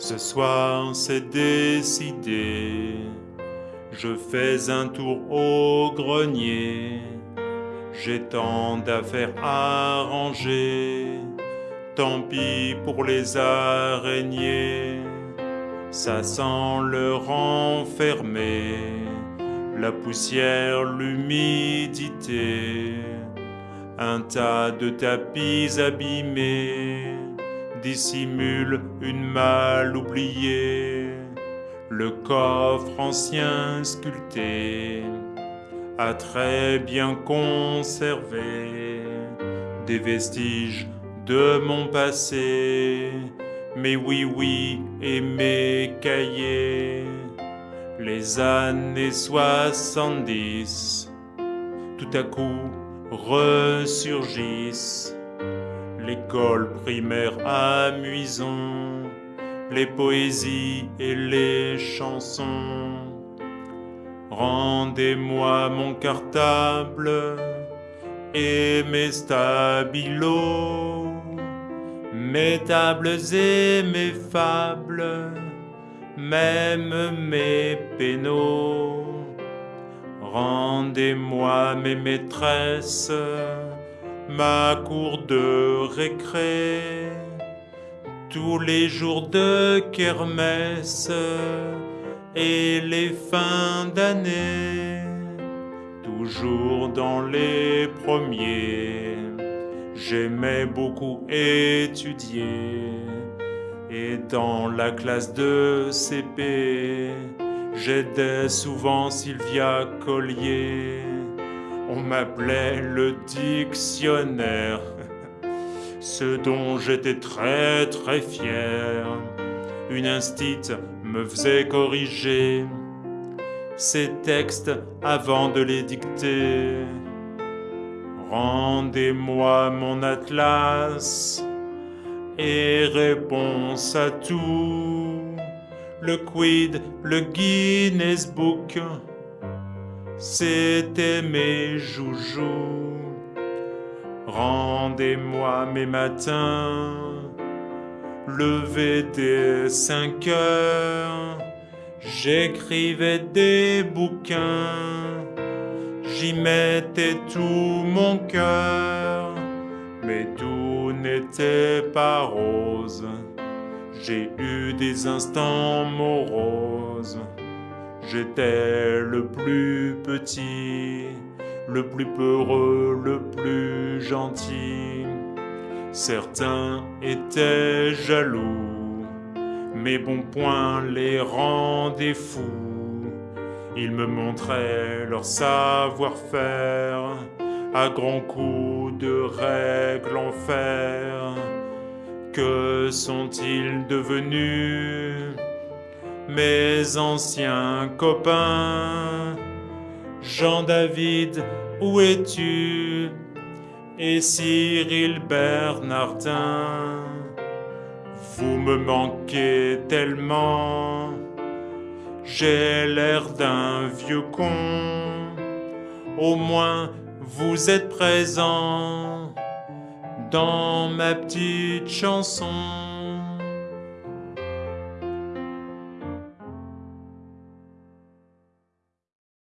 Ce soir c'est décidé, je fais un tour au grenier. J'ai tant d'affaires à ranger, tant pis pour les araignées. Ça sent le renfermer, la poussière, l'humidité. Un tas de tapis abîmés dissimule une malle oubliée. Le coffre ancien sculpté a très bien conservé des vestiges de mon passé, mes oui-oui et mes cahiers. Les années soixante-dix, tout à coup ressurgissent. L'école primaire amusant, les poésies et les chansons. Rendez-moi mon cartable et mes stabilos, mes tables et mes fables, même mes pénaux. Rendez-moi mes maîtresses, ma cour de récré, tous les jours de kermesse et les fins d'année, toujours dans les premiers. J'aimais beaucoup étudier et dans la classe de CP, j'aidais souvent Sylvia Collier. On m'appelait le dictionnaire, ce dont j'étais très très fier. Une instite me faisait corriger ces textes avant de les dicter. Rendez-moi mon atlas et réponse à tout. Le quid, le Guinness Book, c'était mes joujoux. Rendez-moi mes matins, levé dès cinq heures, j'écrivais des bouquins, j'y mettais tout mon cœur, mais tout n'était pas rose. J'ai eu des instants moroses. J'étais le plus petit, le plus peureux, le plus gentil. Certains étaient jaloux, mes bons points les rendaient fous. Ils me montraient leur savoir-faire à grands coups de règles en fer. Que sont-ils devenus? Mes anciens copains. Jean-David, où es-tu? Et Cyril Bernardin. Vous me manquez tellement. J'ai l'air d'un vieux con. Au moins vous êtes présent dans ma petite chanson.